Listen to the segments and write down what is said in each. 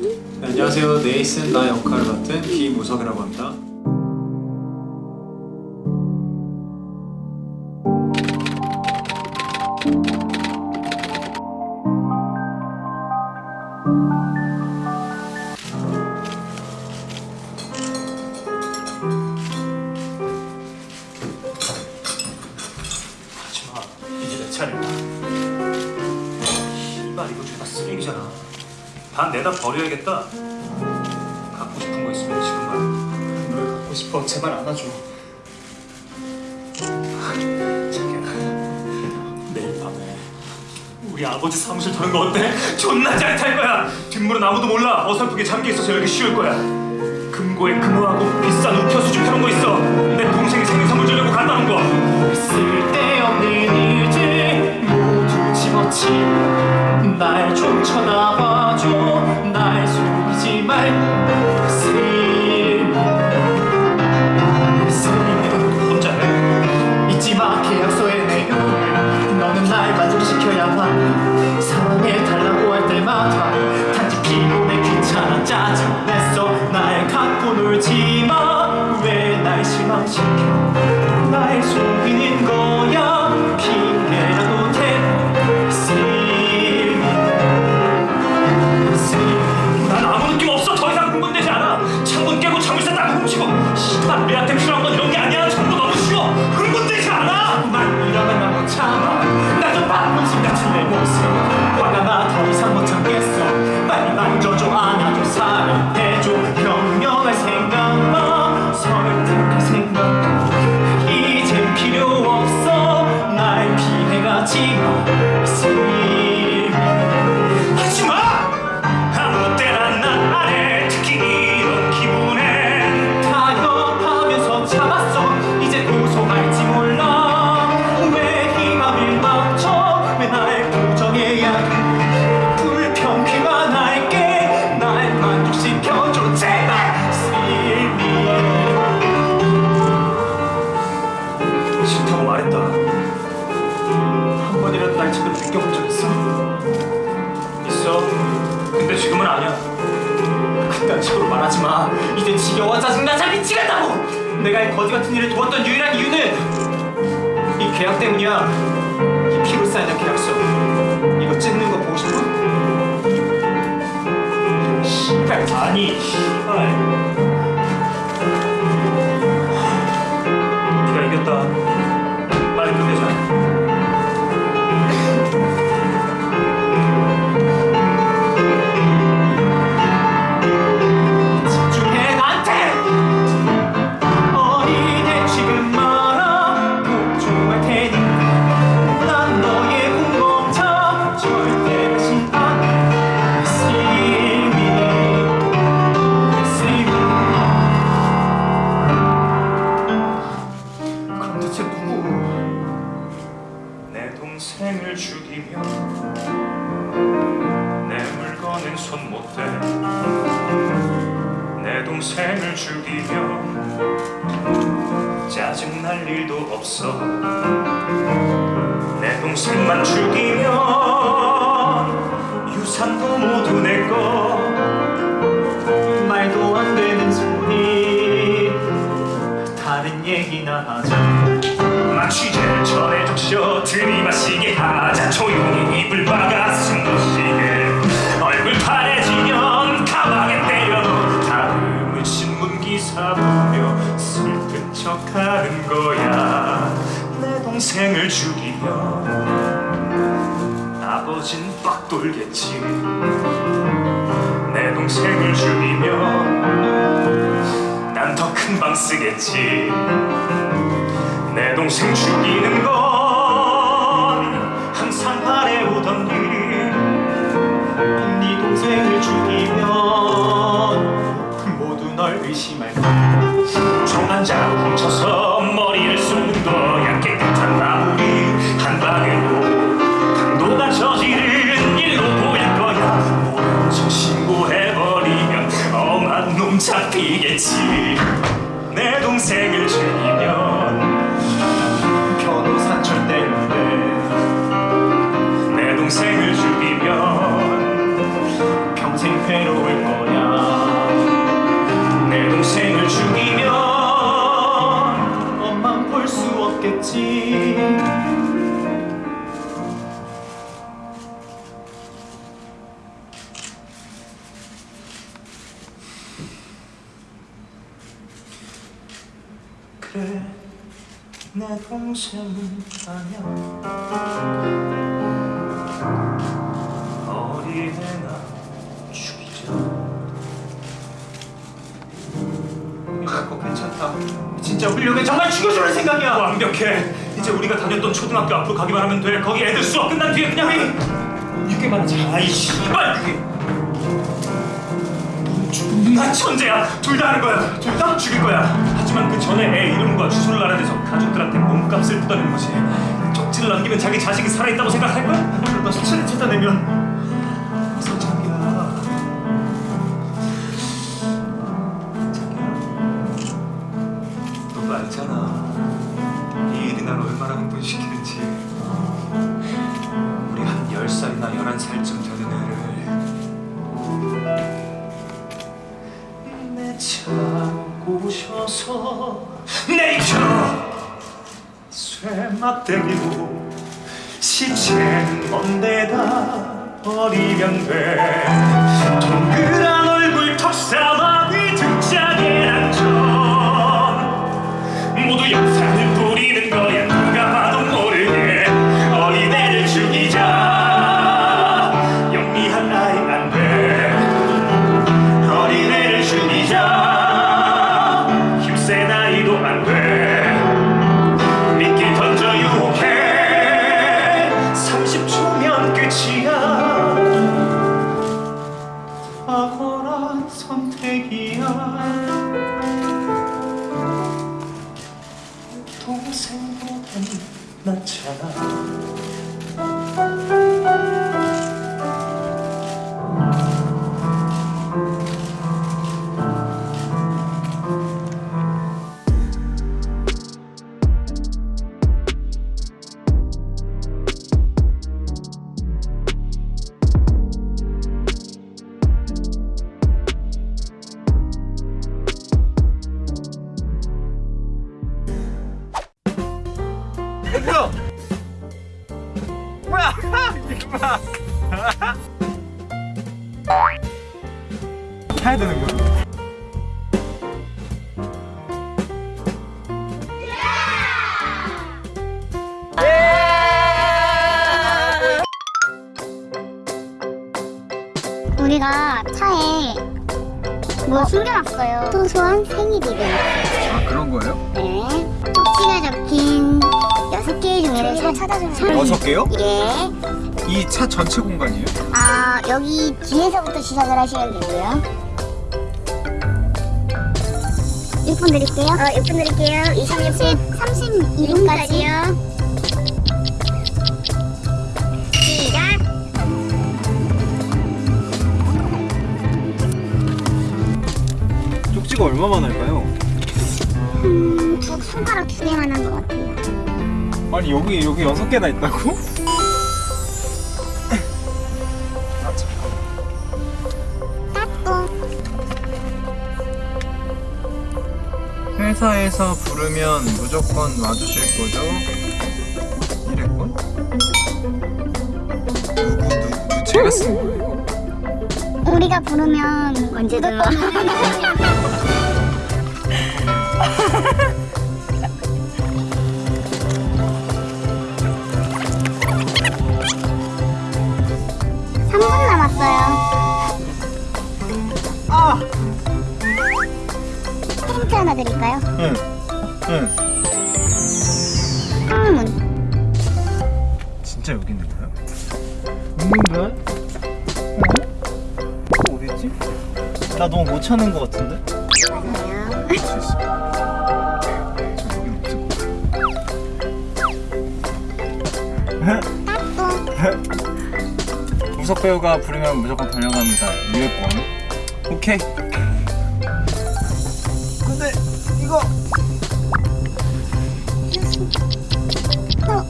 네, 안녕하세요. 네이슨 나 역할을 맡은 김우석이라고 합니다. 이제 내 차례야 이발 이거 죄다 쓰레기잖아 반 내다 버려야겠다. 갖고 싶은 거 있으면 지금 말해 널 갖고 싶어. 제발 안아줘. 자기야 내일 밤에 우리 아버지 사무실 터는 거 어때? 존나 짜릿할 거야. 뒷문은 아무도 몰라. 어설프게 잠겨 있어서 열기 쉬울 거야. 금고에 금호하고 비싼 우표 수집 펴놓은 거 있어. 내 동생이 생일 선물 주려고 갖다 놓은 거 쓸데없는 일들 모두 집어치. 날좀 쳐다봐 내가 이 거지 같은 일을 도왔던 유일한 이유는 이 계약 때문이야. 이 피로 쌓이는 계약서. 이거 찢는 거 보고 싶어? 씨발. 아니 씨발 못대내 동생을 죽이며 짜증날 일도 없어. 내 동생만 죽이면 유산도 모두 내거. 말도 안 되는 소리. 다른 얘기나 하자. 만 취재를 전해줬쇼 들이마시게 하자. 조용히 입을 막아 숨 쉬게 보며 슬픈 척하는 거야. 내 동생을 죽이면 아버진 빡 돌겠지. 내 동생을 죽이면 난더 큰 방 쓰겠지. 내 동생 죽이는 건 내 동생 내 동생은 아냐 어린애나 죽이자 이거 괜찮다 진짜 훌륭해 정말 죽여주는 생각이야 완벽해. 이제 우리가 다녔던 초등학교 앞으로 가기만 하면 돼. 거기 애들 수업 끝난 뒤에 그냥 이렇게만 하자 아이 씨발 존나 천재야. 둘 다 하는 거야. 둘 다 죽일 거야. 하지만 그 전에 애 이름과 주소를 알아내서 가족들한테 몸값을 뜯어내는 거지. 쪽지를 남기면 자기 자식이 살아있다고 생각할 거야? 그러다 시체를 찾아내면 날 얼마나 흥분시키는지 우리 한 10살이나 11살쯤 네이처. 쇠막대기로 시체는 먼데다 버리면 돼 동그란 얼굴 턱사마 타야 되는 거야? 우리가 차에 뭐 숨겨놨어요. 소소한 생일이래요. 아 그런 거예요? 네. 쪽지가 적힌 종이를 저희가 찾아주면 여섯 개요? 예. 이 차 전체 공간이에요? 아 여기 뒤에서부터 시작을 하시면 되고요. 6분 드릴게요. 어, 6분 드릴게요. 30, 32분까지요. 시작. 쪽지가 얼마만 할까요? 음, 두 손가락 두 개만 한 것 같아요. 아니 여기 여기 여섯 개나 있다고? 회사에서 부르면 무조건 와주실 거죠? 이랬군? 누구 누구 제가 쓴 거예요? 우리가 부르면 언제든 분 남았어요. 아! 힌트 하나 드릴까요? 응. 응. 항문. 진짜 여기 있는 거야? 있는 거야? 어? 어, 어딨지? 나 너무 못 찾는 거 같은데? 맞아요. 저 여기 없을 따또. 우석 배우가 부르면 무조건 달려갑니다. 유해권. 오케이. 근데 이거 또.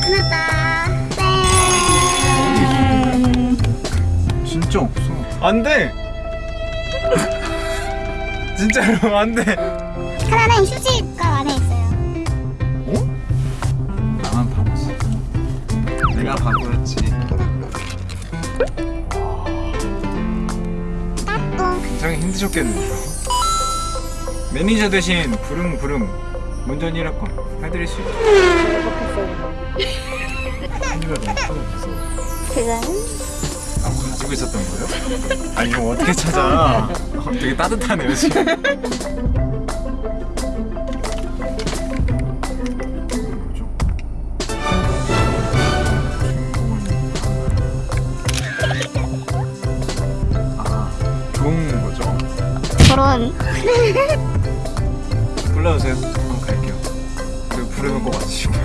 끝났다. 땡. 진짜 없어. 안 돼. 진짜로 안돼 하나는 휴지가 안에 있어요. 나만 바보지 내가 바보였지 굉장히 힘드셨겠네요. 매니저 대신 부릉부릉 운전 1학번 해드릴 수 있죠 힘들어 너무 무서워 그거는 아 가지고 있었던 거예요? 아니 이거 어떻게 찾아? 어, 되게 따뜻하네요 지금 결혼. 불러주세요. 한번 갈게요. 그리고 부르는 거 맞으시고요